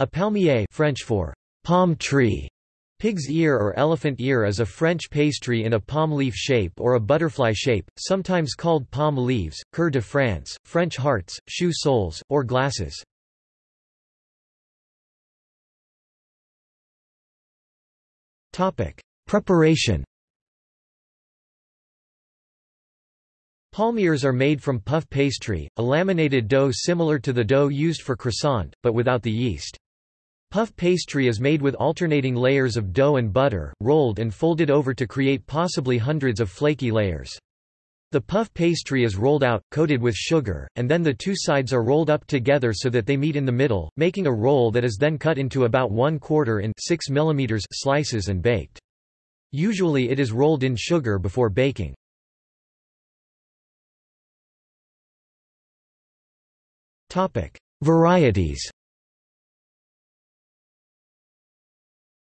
A palmier French for palm tree. Pig's ear or elephant ear is a French pastry in a palm leaf shape or a butterfly shape, sometimes called palm leaves, coeur de France, French hearts, shoe soles, or glasses. Preparation Palmiers are made from puff pastry, a laminated dough similar to the dough used for croissant, but without the yeast. Puff pastry is made with alternating layers of dough and butter, rolled and folded over to create possibly hundreds of flaky layers. The puff pastry is rolled out, coated with sugar, and then the two sides are rolled up together so that they meet in the middle, making a roll that is then cut into about one quarter in 6 mm slices and baked. Usually it is rolled in sugar before baking. Varieties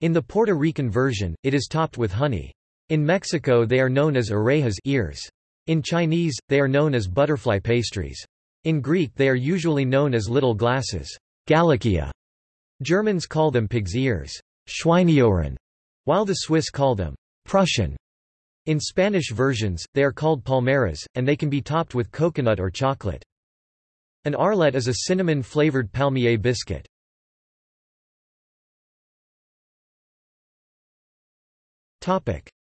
In the Puerto Rican version, it is topped with honey. In Mexico they are known as orejas ears. In Chinese, they are known as butterfly pastries. In Greek they are usually known as little glasses Gallikia. Germans call them pig's ears Schweineohren, while the Swiss call them Prussian. In Spanish versions, they are called palmeras, and they can be topped with coconut or chocolate. An arlette is a cinnamon-flavored palmier biscuit.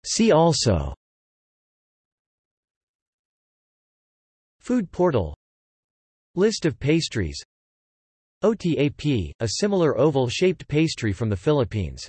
See also. Food portal. List of pastries. OTAP, a similar oval-shaped pastry from the Philippines